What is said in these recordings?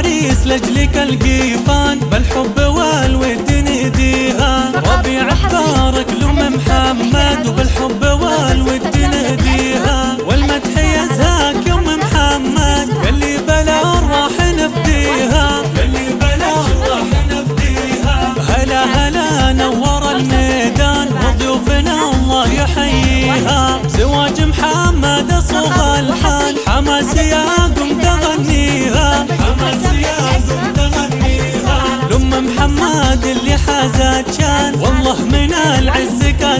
عريس لجلك القيفان بالحب والود نديها ربيع تبارك لأم محمد وبالحب والود نهديها والمدح يزهاك يوم محمد اللي بلا راح نفديها اللي بلا راح نفديها هلا هلا نور الميدان وضيوفنا الله يحييها. زواج محمد صوغ الحال حماس يا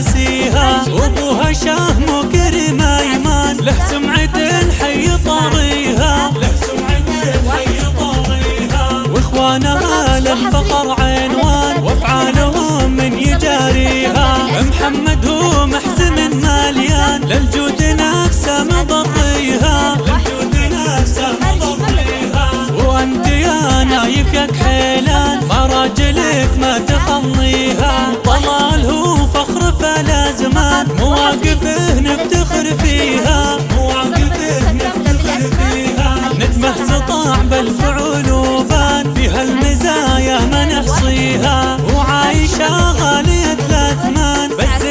العز كاسيها وابوها شاه مكرم ايمان له سمعة حي طاريها له سمعة حي طاريها واخوانها للفخر عنوان. وافعالهم من يجاريها. محمد هو محزم ماليان للجود نفسه مضريها للجود نفسه مضريها وأنت يا نايف يا كحيلان. مراجلك ما تخليها. فخر فلا زمان مواقفه نفتخر فيها مواقفه نفتخر فيها. ندمه سطاع بالفعول وبان فيها المزايا ما نحصيها. وعايشة غالية الأثمان بس